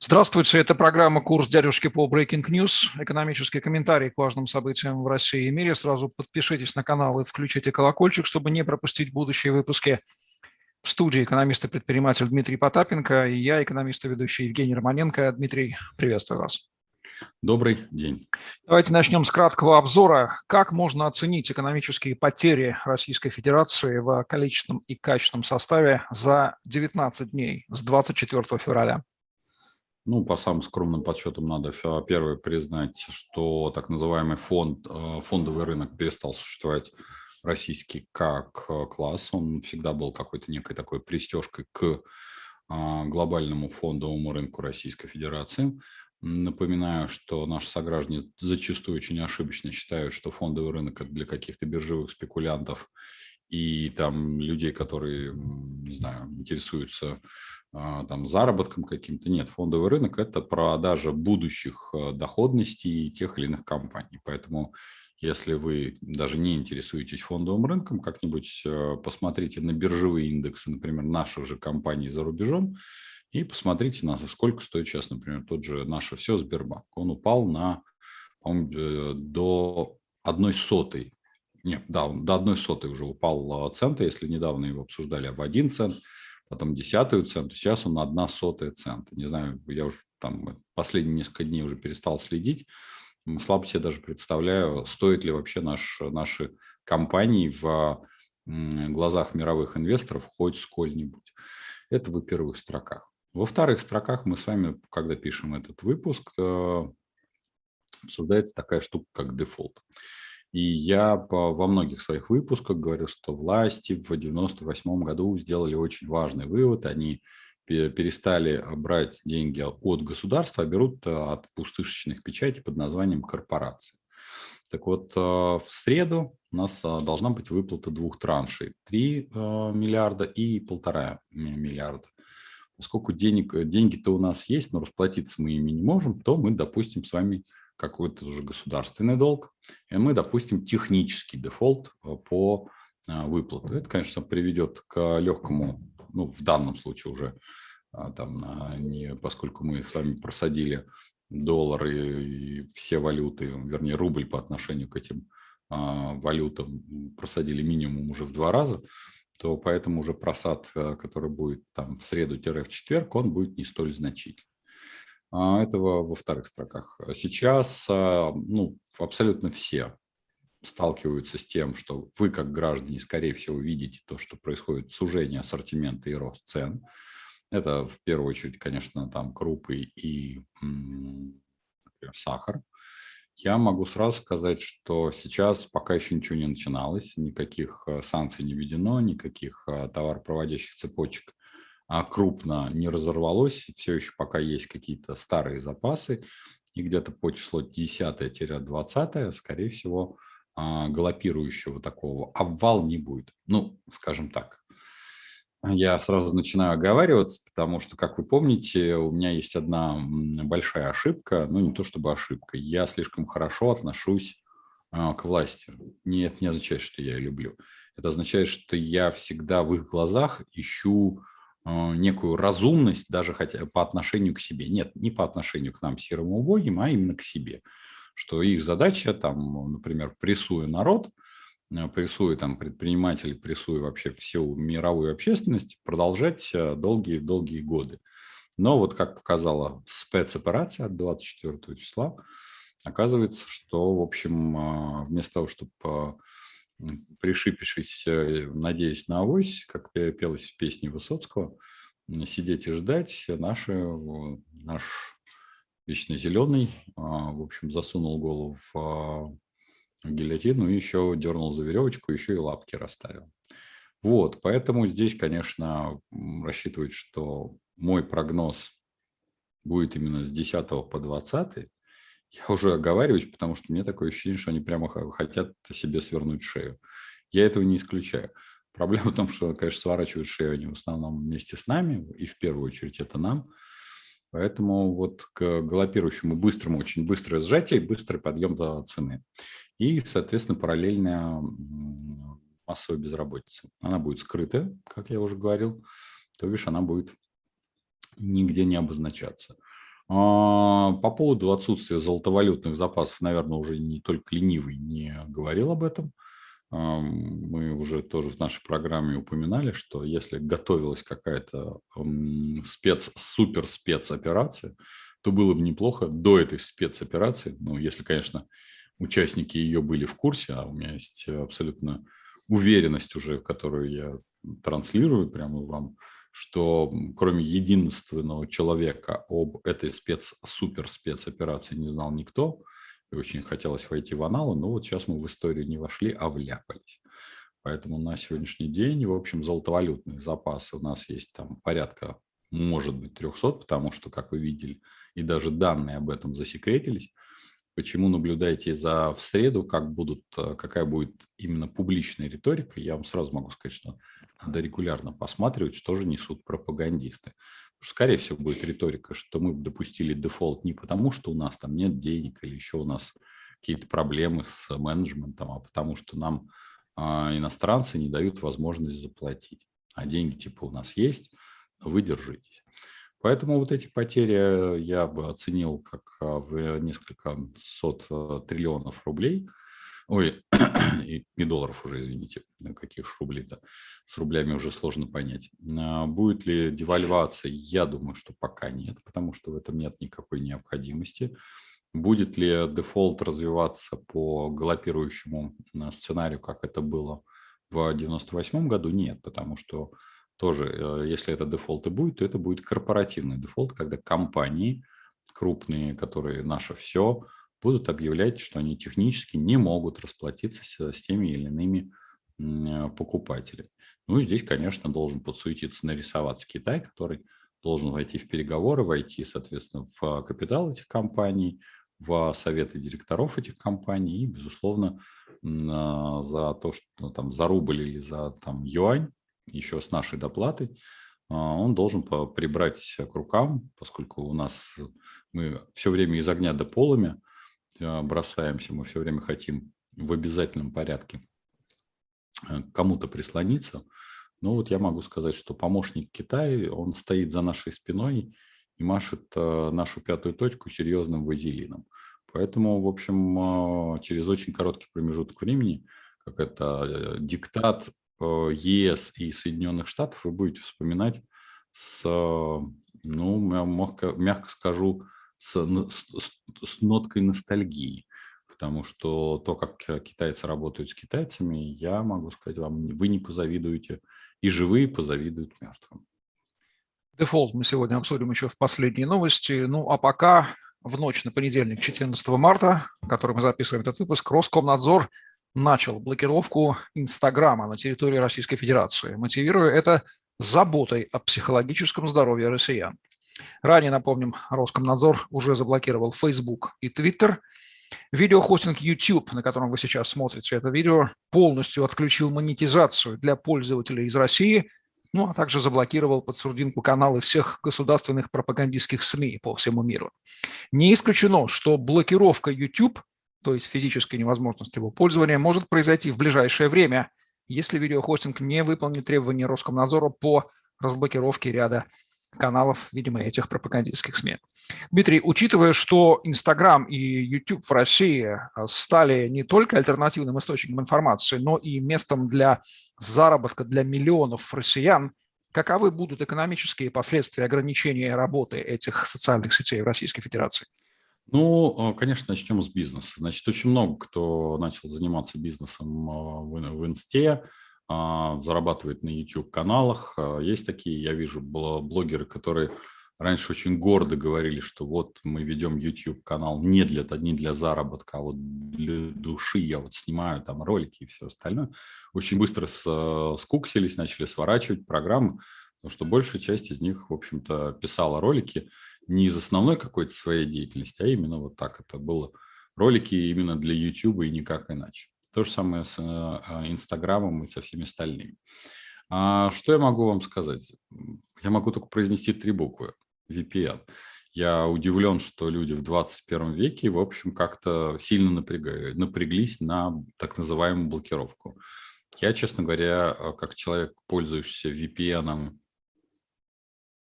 Здравствуйте, это программа «Курс дядюшки по Breaking News». Экономический комментарий к важным событиям в России и мире. Сразу подпишитесь на канал и включите колокольчик, чтобы не пропустить будущие выпуски. В студии экономист и предприниматель Дмитрий Потапенко и я, экономист и ведущий Евгений Романенко. Дмитрий, приветствую вас. Добрый день. Давайте начнем с краткого обзора. Как можно оценить экономические потери Российской Федерации в количественном и качественном составе за 19 дней с 24 февраля? Ну, по самым скромным подсчетам надо, первое, признать, что так называемый фонд, э, фондовый рынок перестал существовать российский как э, класс. Он всегда был какой-то некой такой пристежкой к а, глобальному фондовому рынку Российской Федерации. Напоминаю, что наши сограждане зачастую очень ошибочно считают, что фондовый рынок – это для каких-то биржевых спекулянтов и там людей, которые, не знаю, интересуются а, там заработком каким-то. Нет, фондовый рынок – это продажа будущих а, доходностей тех или иных компаний. Поэтому если вы даже не интересуетесь фондовым рынком, как-нибудь а, посмотрите на биржевые индексы, например, наших же компаний за рубежом, и посмотрите, на сколько стоит сейчас, например, тот же наше все Сбербанк. Он упал на, э, до одной сотой. Нет, да, до одной сотой уже упал цента, если недавно его обсуждали, в один цент – потом десятую центу, сейчас он одна сотая цента. Не знаю, я уже там последние несколько дней уже перестал следить, слабо себе даже представляю, стоит ли вообще наш, наши компании в глазах мировых инвесторов хоть сколь-нибудь. Это в первых строках. Во вторых строках мы с вами, когда пишем этот выпуск, э, обсуждается такая штука, как дефолт. И я во многих своих выпусках говорил, что власти в 1998 году сделали очень важный вывод. Они перестали брать деньги от государства, а берут э, от пустышечных печатей под названием корпорации. Так вот, э, в среду у нас должна быть выплата двух траншей. 3 миллиарда и полтора миллиарда. Поскольку денег, деньги-то у нас есть, но расплатиться мы ими не можем, то мы, допустим, с вами какой-то уже государственный долг, и мы допустим технический дефолт э, по э, выплату. Это, конечно, приведет к легкому, ну, в данном случае уже, а, там, не, поскольку мы с вами просадили доллары и все валюты, вернее, рубль по отношению к этим а, валютам просадили минимум уже в два раза, то поэтому уже просад, э, который будет там в среду-в четверг, он будет не столь значительный. А, этого во вторых строках. Сейчас а, ну, абсолютно все сталкиваются с тем, что вы, как граждане, скорее всего, видите то, что происходит сужение ассортимента и рост цен. Это в первую очередь, конечно, там крупы и например, сахар. Я могу сразу сказать, что сейчас пока еще ничего не начиналось, никаких а, санкций не введено, никаких товаропроводящих цепочек а крупно не разорвалось, все еще пока есть какие-то старые запасы, и где-то по числу 10-20, скорее всего, а, галопирующего такого обвал не будет. Ну, скажем так. Я сразу начинаю оговариваться, потому что, как вы помните, у меня есть одна большая ошибка, ну не то чтобы ошибка, я слишком хорошо отношусь а, к власти. Нет, не означает, что я ее люблю. Это означает, что я всегда в их глазах ищу а, некую разумность даже хотя по отношению к себе. Нет, не по отношению к нам, серым убогим, а именно к себе. Что их задача, там, например, прессуя народ, э, прессуя там предпринимателей, прессуя вообще всю мировую общественность, продолжать долгие-долгие годы. Но вот как показала спецоперация от 24 числа, оказывается, что, в общем, вместо того, чтобы пришипившись, надеясь на авось, как пелось в песне Высоцкого, сидеть и ждать, наши, наш вечно зеленый, а, в общем, засунул голову в а, гильотину и еще дернул за веревочку, еще и лапки расставил. Вот, поэтому здесь, конечно, рассчитывать, что мой прогноз будет именно с 10 по 20, я уже оговариваюсь, потому что мне такое ощущение, что они прямо хотят себе свернуть шею. Я этого не исключаю. Проблема в том, что, конечно, сворачивают шею они в основном вместе с нами, и в первую очередь это нам. Поэтому вот к галопирующему быстрому, очень быстрое сжатие и быстрый подъем до цены. И, соответственно, параллельная массовая безработица. Она будет скрытая, как я уже говорил, то бишь она будет нигде не обозначаться. А, по поводу отсутствия золотовалютных запасов, наверное, уже не только ленивый не говорил об этом. Мы уже тоже в нашей программе упоминали, что если готовилась какая-то спец, супер спецоперация, то было бы неплохо до этой спецоперации, ну, если, конечно, участники ее были в курсе, а у меня есть абсолютно уверенность уже, которую я транслирую прямо вам, что кроме единственного человека об этой спец, супер спецоперации не знал никто, и очень хотелось войти в аналы, но вот сейчас мы в историю не вошли, а вляпались. Поэтому на сегодняшний день, в общем, золотовалютные запасы у нас есть там порядка, может быть, 300, потому что, как вы видели, и даже данные об этом засекретились. Почему наблюдаете за в среду, как будут, э, какая будет именно публичная риторика, я вам сразу могу сказать, что надо регулярно посматривать, что же несут пропагандисты. Скорее всего, будет риторика, что мы допустили дефолт не потому, что у нас там нет денег или еще у нас какие-то проблемы с менеджментом, а потому что нам а, иностранцы не дают возможность заплатить. А деньги типа у нас есть, вы держитесь. Поэтому вот эти потери я бы оценил как а, в несколько сот а, триллионов рублей. Ой, и, и долларов уже, извините, каких рублей-то. С рублями уже сложно понять. А, будет ли девальвация? Я думаю, что пока нет, потому что в этом нет никакой необходимости. Будет ли дефолт развиваться по галопирующему сценарию, как это было в 1998 году? Нет, потому что тоже, э, если это дефолт и будет, то это будет корпоративный дефолт, когда компании крупные, которые наше все, будут объявлять, что они технически не могут расплатиться с, теми или иными э, покупателями. Ну и здесь, конечно, должен подсуетиться, нарисоваться Китай, который должен войти в переговоры, войти, соответственно, в капитал этих компаний, в советы директоров этих компаний и, безусловно, за то, что там за рубль или за там юань еще с нашей доплатой, а, он должен прибрать к рукам, поскольку у нас мы все время из огня до полами а, бросаемся, мы все время хотим в обязательном порядке э, кому-то прислониться. Но вот я могу сказать, что помощник Китая, он стоит за нашей спиной и машет э, нашу пятую точку серьезным вазелином. Поэтому, в общем, а, через очень короткий промежуток времени, как это э, диктат Э, ЕС и Соединенных Штатов вы будете вспоминать с, ну, мягко, мягко скажу, с, с, с ноткой ностальгии. Потому что то, как китайцы работают с китайцами, я могу сказать вам, вы не позавидуете, и живые позавидуют мертвым. Дефолт мы сегодня обсудим еще в последней новости. Ну, а пока в ночь на понедельник, 14 марта, который мы записываем этот выпуск, Роскомнадзор начал блокировку Инстаграма на территории Российской Федерации, мотивируя это заботой о психологическом здоровье россиян. Ранее, напомним, Роскомнадзор уже заблокировал Facebook и Twitter. Видеохостинг YouTube, на котором вы сейчас смотрите это видео, полностью отключил монетизацию для пользователей из России, ну а также заблокировал под сурдинку каналы всех государственных пропагандистских СМИ по всему миру. Не исключено, что блокировка YouTube то есть физической невозможности его пользования, может произойти в ближайшее время, если видеохостинг не выполнит требования Роскомнадзора по разблокировке ряда каналов, видимо, этих пропагандистских СМИ. Дмитрий, учитывая, что Инстаграм и YouTube в России а, стали не только альтернативным источником информации, но и местом для заработка для миллионов россиян, каковы будут экономические последствия ограничения работы этих социальных сетей в Российской Федерации? Ну, э, конечно, начнем с бизнеса. Значит, очень много кто начал заниматься бизнесом э, в Инсте, а, зарабатывает на YouTube-каналах. А, есть такие, я вижу, блогеры, которые раньше очень гордо говорили, что вот мы ведем YouTube-канал не для, не для заработка, а вот для души. Я вот снимаю там ролики и все остальное. Очень быстро э, скуксились, начали сворачивать программы, потому что большая часть из них, в общем-то, писала ролики, не из основной какой-то своей деятельности, а именно вот так это было. Ролики именно для YouTube и никак иначе. То же самое с э, а, Инстаграмом и со всеми остальными. А что я могу вам сказать? Я могу только произнести три буквы. VPN. Я удивлен, что люди в 21 веке, в общем, как-то сильно напряглись на так называемую блокировку. Я, честно говоря, как человек, пользующийся VPN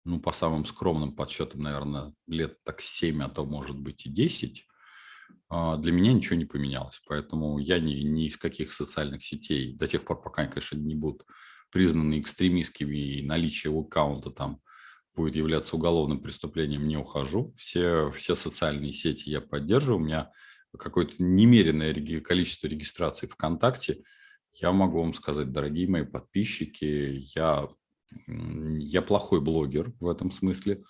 ну, по самым скромным подсчетам, наверное, лет так 7, а то, может быть, и 10, а, для меня ничего не поменялось. Поэтому я ни, ни из каких социальных сетей, до тех пор, пока, конечно, не будут признаны экстремистскими и наличие аккаунта там будет являться уголовным преступлением, не ухожу. Все, все социальные сети я поддерживаю. У меня какое-то немеренное количество регистраций ВКонтакте. Я могу вам сказать, дорогие мои подписчики, я, я плохой блогер в этом смысле.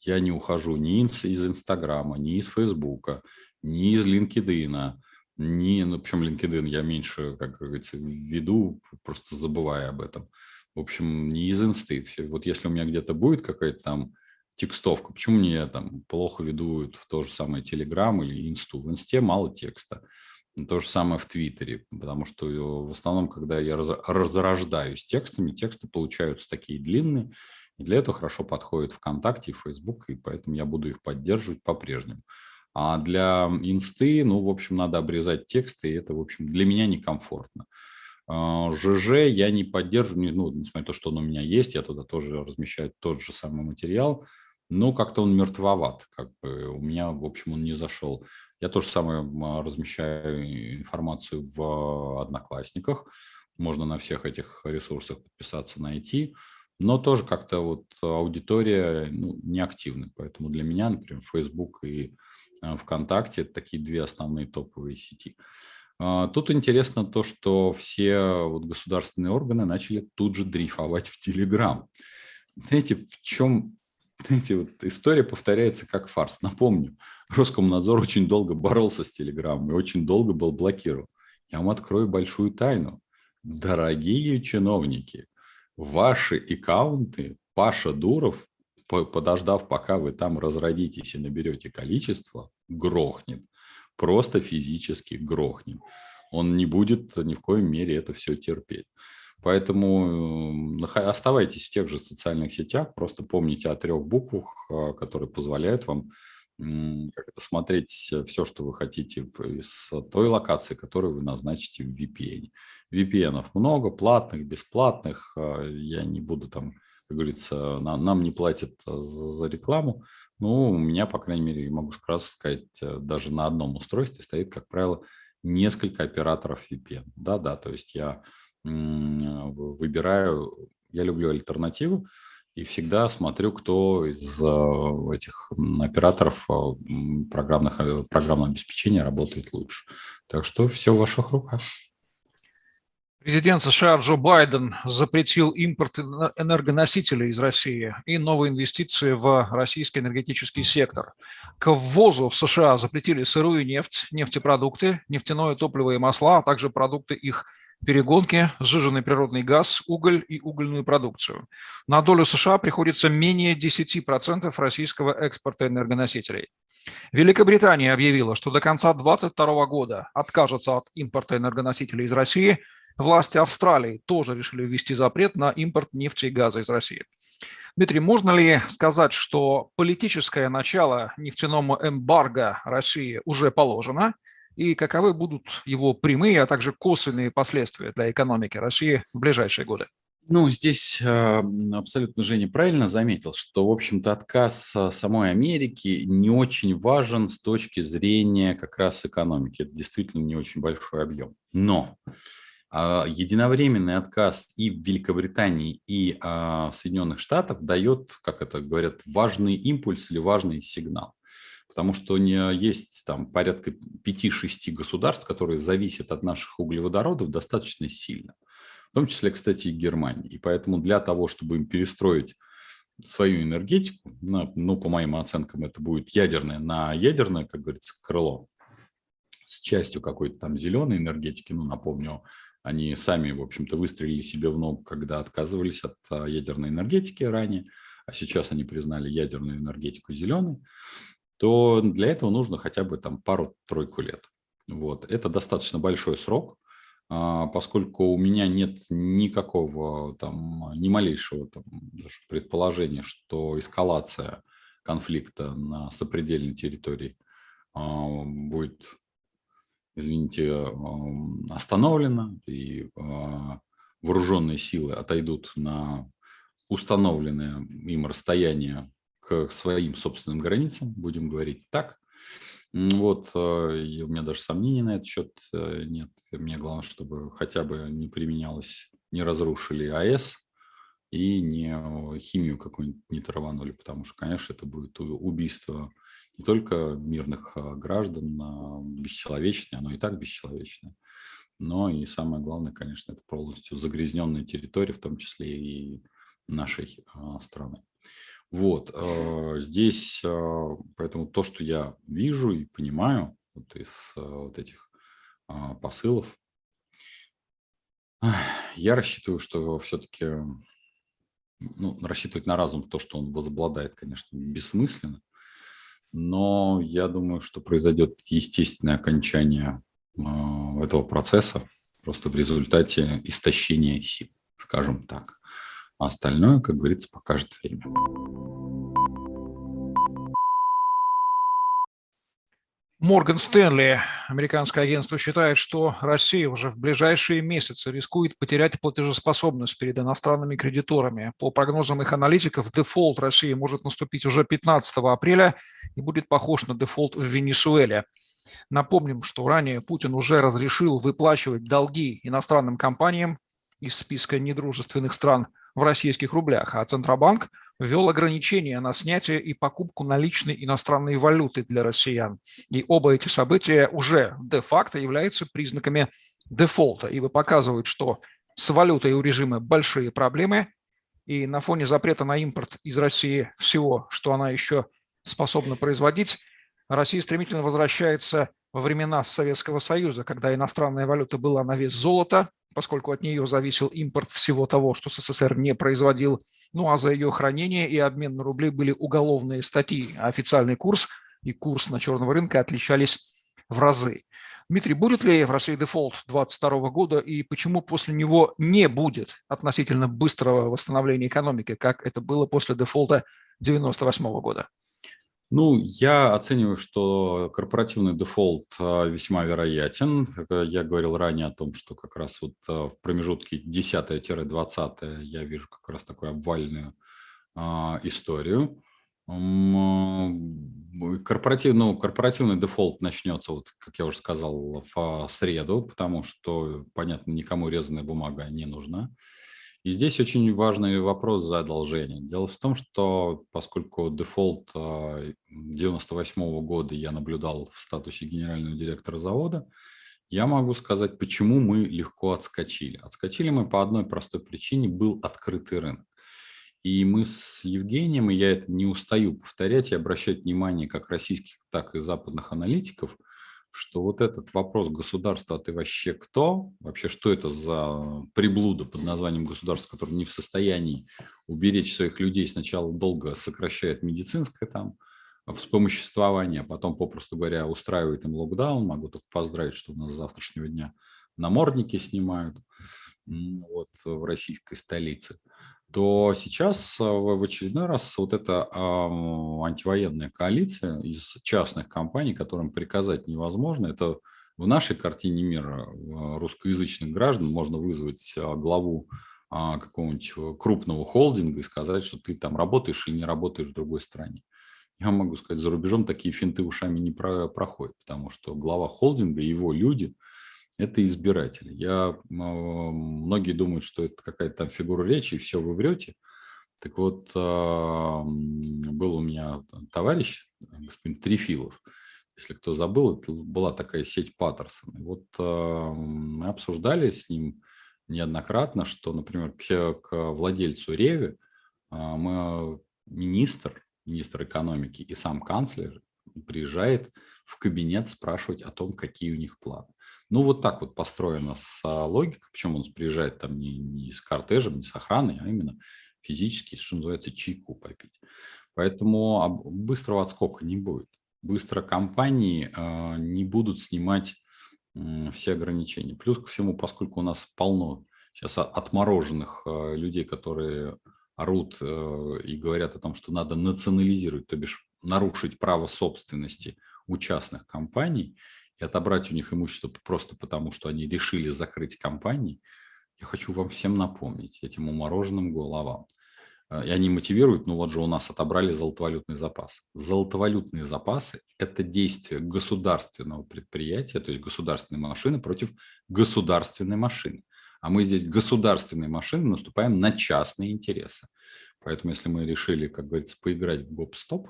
Я не ухожу ни из Инстаграма, ни из Фейсбука, ни из LinkedIn, ни, ну, причем LinkedIn я меньше, как говорится, веду, просто забывая об этом. В общем, не из инсты. Вот если у меня где-то будет какая-то там текстовка, почему мне там плохо ведут в то же самое Telegram или инсту? В инсте мало текста. То же самое в Твиттере, потому что э, в основном, когда я разрождаюсь текстами, тексты получаются такие длинные, и для этого хорошо подходит ВКонтакте и Фейсбук, и поэтому я буду их поддерживать по-прежнему. А для инсты, ну, в общем, надо обрезать тексты, и это, в общем, для меня некомфортно. ЖЖ а, я не поддерживаю, ну, несмотря на то, что он у меня есть, я туда тоже размещаю тот же самый материал, но как-то он мертвоват, как бы у меня, в общем, он не зашел. Я тоже самое размещаю информацию в Одноклассниках, можно на всех этих ресурсах подписаться, найти, но тоже как-то вот аудитория ну, неактивна, поэтому для меня, например, Facebook и ВКонтакте – это такие две основные топовые сети. А, тут интересно то, что все вот государственные органы начали тут же дрейфовать в Телеграм. Знаете, в чем знаете, вот история повторяется как фарс. Напомню, Роскомнадзор очень долго боролся с Телеграмом и очень долго был блокирован. Я вам открою большую тайну. Дорогие чиновники, ваши аккаунты Паша Дуров подождав, пока вы там разродитесь и наберете количество, грохнет. Просто физически грохнет. Он не будет ни в коем мере это все терпеть. Поэтому оставайтесь в тех же социальных сетях, просто помните о трех буквах, а, которые позволяют вам как это, смотреть все, что вы хотите из той локации, которую вы назначите в VPN. VPN много, платных, бесплатных. А, я не буду там как говорится, нам, нам не платят э, за, за рекламу. Ну, у меня, по крайней мере, могу сразу сказать, э, даже на одном устройстве стоит, как правило, несколько операторов VPN. Да-да, то есть я выбираю, я люблю альтернативу, и всегда смотрю, кто из э, этих операторов программных, программного обеспечения работает лучше. Так что все в ваших руках. Президент США Джо Байден запретил импорт энергоносителей из России и новые инвестиции в российский энергетический сектор. К ввозу в США запретили сырую нефть, нефтепродукты, нефтяное топливо и масла, а также продукты их перегонки, сжиженный природный газ, уголь и угольную продукцию. На долю США приходится менее 10% российского экспорта энергоносителей. Великобритания объявила, что до конца 2022 года откажется от импорта энергоносителей из России – Власти Австралии тоже решили ввести запрет на импорт нефти и газа из России. Дмитрий, можно ли сказать, что политическое начало нефтяному эмбарго России уже положено, и каковы будут его прямые, а также косвенные последствия для экономики России в ближайшие годы? Ну, здесь э, абсолютно Женя правильно заметил, что, в общем-то, отказ самой Америки не очень важен с точки зрения как раз экономики. Это действительно не очень большой объем. Но единовременный отказ и в Великобритании, и а, в Соединенных Штатах дает, как это говорят, важный импульс или важный сигнал. Потому что есть там порядка 5-6 государств, которые зависят от наших углеводородов достаточно сильно. В том числе, кстати, и Германии. И поэтому для того, чтобы им перестроить свою энергетику, ну, по моим оценкам, это будет ядерное на ядерное, как говорится, крыло, с частью какой-то там зеленой энергетики, ну, напомню, они сами, в общем-то, выстрелили себе в ногу, когда отказывались от а, ядерной энергетики ранее, а сейчас они признали ядерную энергетику зеленой, то для этого нужно хотя бы там пару-тройку лет. Вот. Это достаточно большой срок, а, поскольку у меня нет никакого там, ни малейшего там, даже предположения, что эскалация конфликта на сопредельной территории а, будет извините, остановлена, и а, вооруженные силы отойдут на установленное им расстояние к своим собственным границам, будем говорить так. Вот, и у меня даже сомнений на этот счет э, нет. Мне главное, чтобы хотя бы не применялось, не разрушили АЭС и не химию какую-нибудь не траванули, потому что, конечно, это будет убийство не только мирных а, граждан, а бесчеловечное, оно и так бесчеловечное, но и самое главное, конечно, это полностью загрязненная территория, в том числе и нашей а, страны. Вот, здесь, поэтому то, что я вижу и понимаю вот из вот этих посылов, я рассчитываю, что все-таки, ну, рассчитывать на разум, то, что он возобладает, конечно, бессмысленно, но я думаю, что произойдет естественное окончание этого процесса просто в результате истощения сил, скажем так. А остальное, как говорится, покажет время. Морган Стэнли, американское агентство, считает, что Россия уже в ближайшие месяцы рискует потерять платежеспособность перед иностранными кредиторами. По прогнозам их аналитиков, дефолт России может наступить уже 15 апреля и будет похож на дефолт в Венесуэле. Напомним, что ранее Путин уже разрешил выплачивать долги иностранным компаниям из списка недружественных стран – в российских рублях, а Центробанк ввел ограничения на снятие и покупку наличной иностранной валюты для россиян. И оба эти события уже де-факто являются признаками дефолта, ибо показывают, что с валютой у режима большие проблемы, и на фоне запрета на импорт из России всего, что она еще способна производить, Россия стремительно возвращается во времена Советского Союза, когда иностранная валюта была на вес золота, поскольку от нее зависел импорт всего того, что СССР не производил. Ну а за ее хранение и обмен на рубли были уголовные статьи, а официальный курс и курс на черного рынка отличались в разы. Дмитрий, будет ли в России дефолт 2022 года и почему после него не будет относительно быстрого восстановления экономики, как это было после дефолта 1998 года? Ну, я оцениваю, что корпоративный дефолт а, весьма вероятен. Я говорил ранее о том, что как раз вот а, в промежутке 10-20 я вижу как раз такую обвальную а, историю. Корпоратив, ну, корпоративный дефолт начнется, вот, как я уже сказал, в среду, потому что, понятно, никому резаная бумага не нужна. И здесь очень важный вопрос за одолжение. Дело в том, что поскольку дефолт 98 а, года я наблюдал в статусе генерального директора завода, я могу сказать, почему мы легко отскочили. Отскочили мы по одной простой причине – был открытый рынок. И мы с Евгением, и я это не устаю повторять и обращать внимание как российских, так и западных аналитиков – что вот этот вопрос государства, а ты вообще кто? Вообще, что это за приблуда под названием государство, которое не в состоянии уберечь своих людей, сначала долго сокращает медицинское там вспомоществование, а потом, попросту говоря, устраивает им локдаун. Могу только поздравить, что у нас с завтрашнего дня намордники снимают вот, в российской столице то сейчас э, в очередной раз вот эта антивоенная коалиция из частных компаний, которым приказать невозможно, это в нашей картине мира э, русскоязычных граждан можно вызвать э, главу а, какого-нибудь крупного холдинга и сказать, что ты там работаешь или не работаешь в другой стране. Я могу сказать, за рубежом такие финты ушами не проходят, потому что глава холдинга и его люди – это избиратели. Я, многие думают, что это какая-то там фигура речи, и все, вы врете. Так вот, а, был у меня товарищ, господин Трифилов, если кто забыл, это была такая сеть Паттерсон. И вот а, мы обсуждали с ним неоднократно, что, например, к, к владельцу Реви а, мы министр, министр экономики и сам канцлер приезжает в кабинет спрашивать о том, какие у них планы. Ну, вот так вот построена логика, почему он приезжает там не, не с кортежем, не с охраной, а именно физически, что называется, чайку попить. Поэтому быстрого отскока не будет. Быстро компании э, не будут снимать э, все ограничения. Плюс ко всему, поскольку у нас полно сейчас отмороженных э, людей, которые орут э, и говорят о том, что надо национализировать, то бишь нарушить право собственности у частных компаний – и отобрать у них имущество просто потому, что они решили закрыть компании, я хочу вам всем напомнить, этим умороженным головам. и они мотивируют, ну вот же у нас отобрали золотовалютный запас. Золотовалютные запасы – это действие государственного предприятия, то есть государственной машины против государственной машины. А мы здесь государственной машины наступаем на частные интересы. Поэтому если мы решили, как говорится, поиграть в гоп-стоп,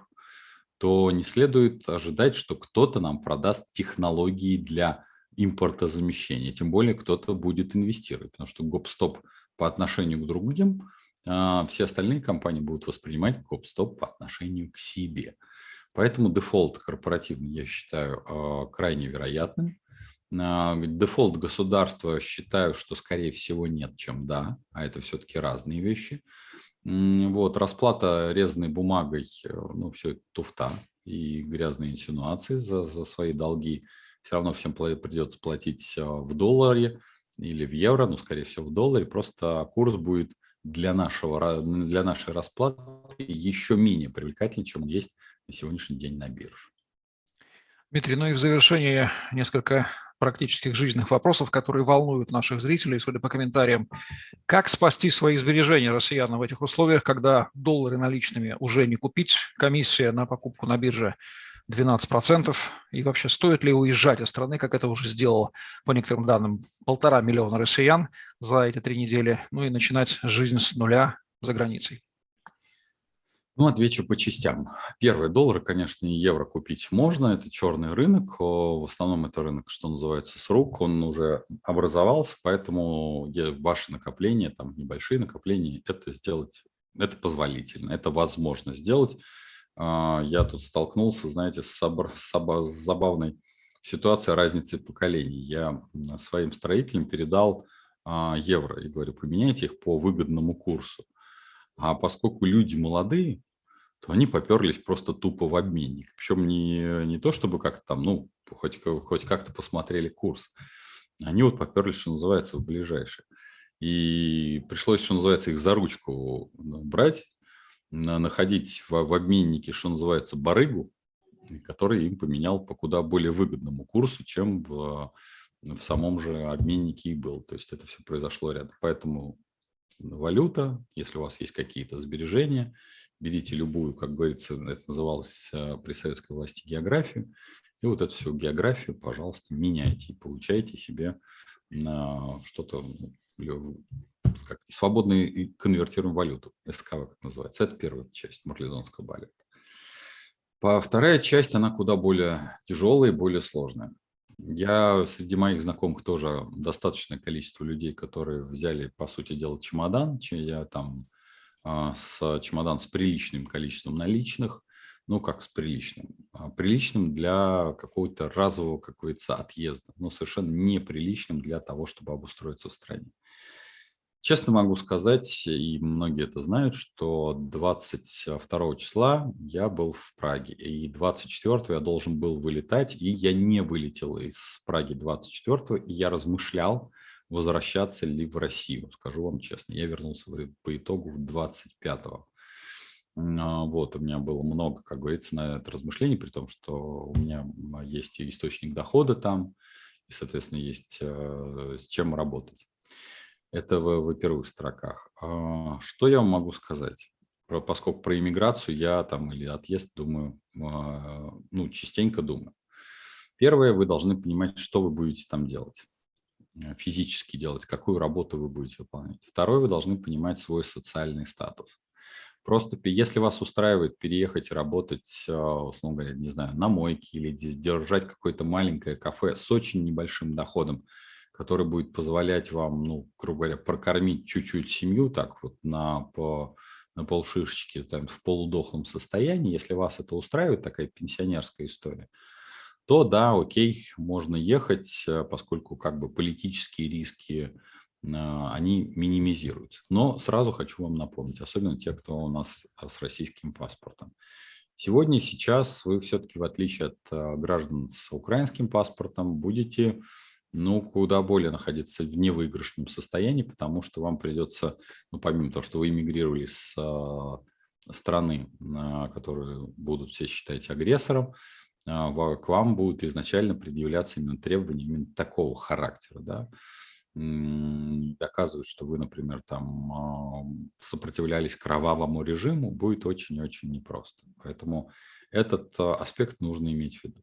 то не следует ожидать, что кто-то нам продаст технологии для импортозамещения. Тем более кто-то будет инвестировать, потому что гоп-стоп по отношению к другим, а все остальные компании будут воспринимать гоп-стоп по отношению к себе. Поэтому дефолт корпоративный я считаю а, крайне вероятным. А, дефолт государства считаю, что скорее всего нет, чем да, а это все-таки разные вещи. Вот, расплата резаной бумагой, э, ну, все это туфта и грязные инсинуации за, за свои долги. Все равно всем придется платить а, в долларе или в евро, ну, скорее всего, в долларе. Просто курс будет для, нашего, для нашей расплаты еще менее привлекательный, чем он есть на сегодняшний день на бирже. Дмитрий, ну и в завершение несколько практических жизненных вопросов, которые волнуют наших зрителей, судя по комментариям. Как спасти свои сбережения россиянам в этих условиях, когда доллары наличными уже не купить, комиссия на покупку на бирже 12%, и вообще стоит ли уезжать из страны, как это уже сделало, по некоторым данным, полтора миллиона россиян за эти три недели, ну и начинать жизнь с нуля за границей? Ну, отвечу по частям. Первый доллар, конечно, и евро купить можно. Это черный рынок. В основном это рынок, что называется, с рук. Он уже образовался, поэтому ваши накопления, там небольшие накопления, это сделать, это позволительно, это возможно сделать. А, я тут столкнулся, знаете, с, с забавной ситуацией разницы поколений. Я своим строителям передал а, евро и говорю, поменяйте их по выгодному курсу. А поскольку люди молодые, то они поперлись просто тупо в обменник. Причем не, не то, чтобы как-то там, ну, хоть, хоть как-то посмотрели курс. Они вот поперлись, что называется, в ближайшее. И пришлось, что называется, их за ручку брать, находить в, в обменнике, что называется, барыгу, который им поменял по куда более выгодному курсу, чем в, в самом же обменнике и был. То есть это все произошло рядом. Поэтому валюта, если у вас есть какие-то сбережения, берите любую, как говорится, это называлось э, при советской власти географию, и вот эту всю географию, пожалуйста, меняйте и получайте себе что-то, ну, как свободно и конвертируем валюту, СКВ, как называется. Это первая часть марлезонского балета. Вторая часть, она куда более тяжелая и более сложная. Я среди моих знакомых тоже достаточное количество людей, которые взяли, по сути дела, чемодан. Я там а, с чемодан с приличным количеством наличных, ну как с приличным, а, приличным для какого-то разового, как говорится, отъезда, но совершенно неприличным для того, чтобы обустроиться в стране. Честно могу сказать, и многие это знают, что 22 числа я был в Праге, и 24 я должен был вылетать, и я не вылетел из Праги 24, и я размышлял, возвращаться ли в Россию. Скажу вам честно, я вернулся по итогу 25-го. А, вот, у меня было много, как говорится, на это размышлений, при том, что у меня есть источник дохода там, и, соответственно, есть э, с чем работать. Это в, в первых строках. А, что я вам могу сказать? Про, поскольку про иммиграцию я там или отъезд думаю, а, ну, частенько думаю. Первое, вы должны понимать, что вы будете там делать э, физически делать, какую работу вы будете выполнять. Второе, вы должны понимать свой социальный статус. Просто если вас устраивает переехать и работать, а, условно говоря, не знаю, на мойке или держать какое-то маленькое кафе с очень небольшим доходом, который будет позволять вам, ну, грубо говоря, прокормить чуть-чуть семью так вот на, по, на полшишечки, там, в полудохлом состоянии, если вас это устраивает, такая пенсионерская история, то да, окей, можно ехать, э, поскольку как бы политические риски, а, они минимизируются. Но сразу хочу вам напомнить, особенно те, кто у нас э, с российским паспортом. Сегодня, сейчас вы все-таки, в отличие от э, граждан с украинским паспортом, будете ну, куда более находиться в невыигрышном состоянии, потому что вам придется, ну, помимо того, что вы эмигрировали с э, страны, э, которую будут все считать агрессором, э, к вам будут изначально предъявляться именно требования именно такого характера, да, доказывать, что вы, например, там сопротивлялись кровавому режиму, будет очень-очень непросто. Поэтому этот а, аспект нужно иметь в виду.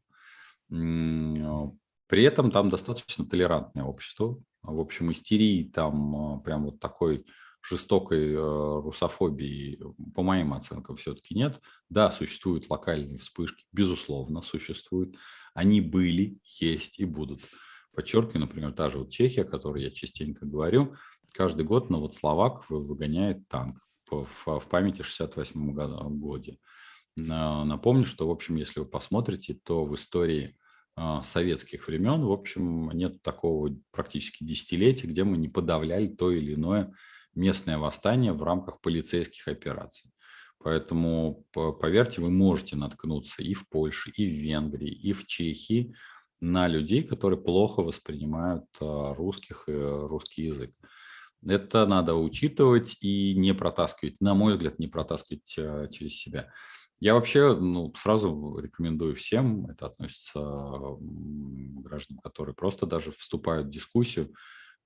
А, при этом там достаточно толерантное общество. В общем, истерии там а, прям вот такой жестокой русофобии, по моим оценкам, все-таки нет. Да, существуют локальные вспышки, безусловно, существуют. Они были, есть и будут. Подчеркиваю, например, та же вот Чехия, о которой я частенько говорю, каждый год Новословак выгоняет танк в, памяти 68 году. Напомню, что, в общем, если вы посмотрите, то в истории а, советских времен, в общем, нет такого практически десятилетия, где мы не подавляли то или иное местное восстание в рамках полицейских операций. Поэтому, поверьте, вы можете наткнуться и в Польше, и в Венгрии, и в Чехии на людей, которые плохо воспринимают а, русских и русский язык. Это надо учитывать и не протаскивать, на мой взгляд, не протаскивать а, через себя. Я вообще ну, сразу рекомендую всем, это относится к гражданам, которые просто даже вступают в дискуссию,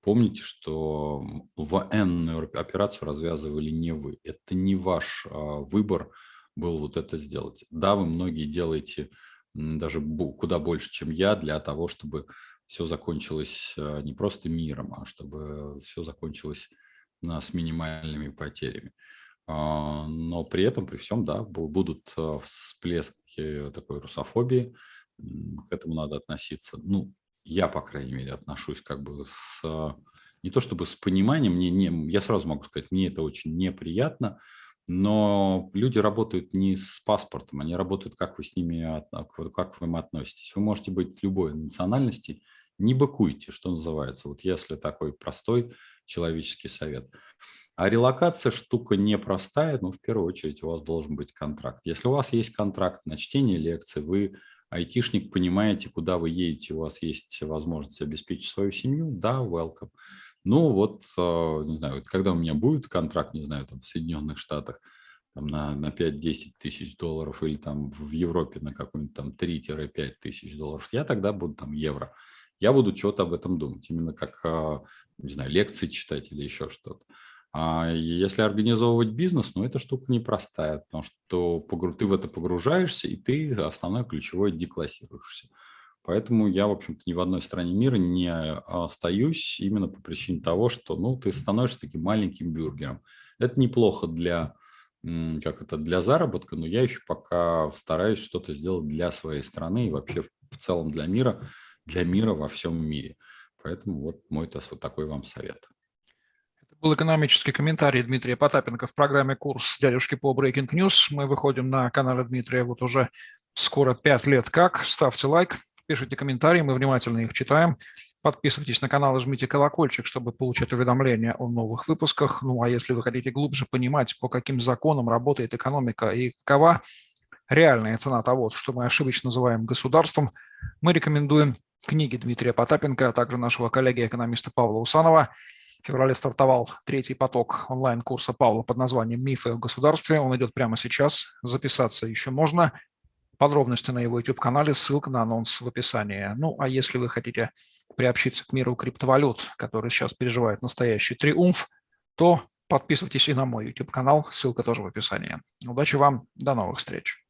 помните, что военную операцию развязывали не вы. Это не ваш а, выбор был вот это сделать. Да, вы многие делаете даже куда больше, чем я, для того, чтобы все закончилось а, не просто миром, а чтобы все закончилось с минимальными потерями. А, но при этом, при всем, да, будут а, всплески такой русофобии, к этому надо относиться. Ну, я, по крайней мере, отношусь как бы с, не то чтобы с пониманием, мне не, я сразу могу сказать, мне это очень неприятно, но люди работают не с паспортом, они работают, как вы с ними, как вы им относитесь. Вы можете быть любой национальности, не быкуйте, что называется, вот если такой простой человеческий совет. А релокация штука непростая, но в первую очередь у вас должен быть контракт. Если у вас есть контракт на чтение лекций, вы айтишник, понимаете, куда вы едете, у вас есть возможность обеспечить свою семью, да, welcome. Ну вот, а, не знаю, когда у меня будет контракт, не знаю, там в Соединенных Штатах, там на, на 5-10 тысяч долларов или там в Европе на какой-нибудь там 3-5 тысяч долларов, я тогда буду там евро. Я буду что-то об этом думать, именно как, а, не знаю, лекции читать или еще что-то. А если организовывать бизнес, ну, эта штука непростая, потому что ты в это погружаешься, и ты основное ключевое деклассируешься. Поэтому я, в общем-то, ни в одной стране мира не остаюсь именно по причине того, что ну, ты становишься таким маленьким бюргером. Это неплохо для, как это, для заработка, но я еще пока стараюсь что-то сделать для своей страны и вообще в целом для мира, для мира во всем мире. Поэтому вот мой вот такой вам совет был экономический комментарий Дмитрия Потапенко в программе «Курс дядюшки по Breaking News». Мы выходим на канале Дмитрия вот уже скоро пять лет как. Ставьте лайк, пишите комментарии, мы внимательно их читаем. Подписывайтесь на канал и жмите колокольчик, чтобы получать уведомления о новых выпусках. Ну а если вы хотите глубже понимать, по каким законам работает экономика и какова реальная цена того, что мы ошибочно называем государством, мы рекомендуем книги Дмитрия Потапенко, а также нашего коллеги-экономиста Павла Усанова – в феврале стартовал третий поток онлайн-курса Павла под названием «Мифы о государстве». Он идет прямо сейчас. Записаться еще можно. Подробности на его YouTube-канале, ссылка на анонс в описании. Ну, а если вы хотите приобщиться к миру криптовалют, который сейчас переживает настоящий триумф, то подписывайтесь и на мой YouTube-канал, ссылка тоже в описании. Удачи вам, до новых встреч.